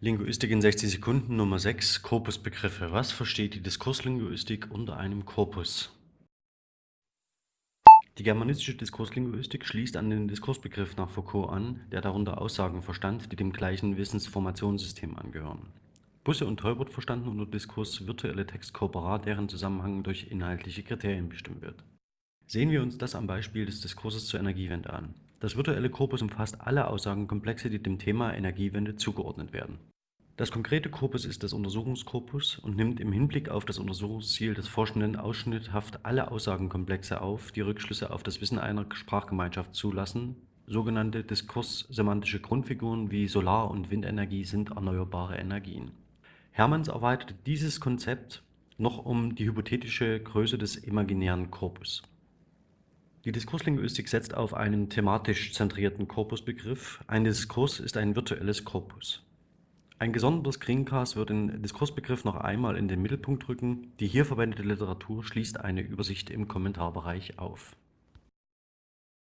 Linguistik in 60 Sekunden Nummer 6 Korpusbegriffe. Was versteht die Diskurslinguistik unter einem Korpus? Die germanistische Diskurslinguistik schließt an den Diskursbegriff nach Foucault an, der darunter Aussagen verstand, die dem gleichen Wissensformationssystem angehören. Busse und Teubert verstanden unter Diskurs virtuelle Textkorpora, deren Zusammenhang durch inhaltliche Kriterien bestimmt wird. Sehen wir uns das am Beispiel des Diskurses zur Energiewende an. Das virtuelle Korpus umfasst alle Aussagenkomplexe, die dem Thema Energiewende zugeordnet werden. Das konkrete Korpus ist das Untersuchungskorpus und nimmt im Hinblick auf das Untersuchungsziel des Forschenden ausschnitthaft alle Aussagenkomplexe auf, die Rückschlüsse auf das Wissen einer Sprachgemeinschaft zulassen. Sogenannte diskurssemantische Grundfiguren wie Solar- und Windenergie sind erneuerbare Energien. Hermanns erweiterte dieses Konzept noch um die hypothetische Größe des imaginären Korpus. Die Diskurslinguistik setzt auf einen thematisch zentrierten Korpusbegriff. Ein Diskurs ist ein virtuelles Korpus. Ein gesondertes Screencast wird den Diskursbegriff noch einmal in den Mittelpunkt rücken. Die hier verwendete Literatur schließt eine Übersicht im Kommentarbereich auf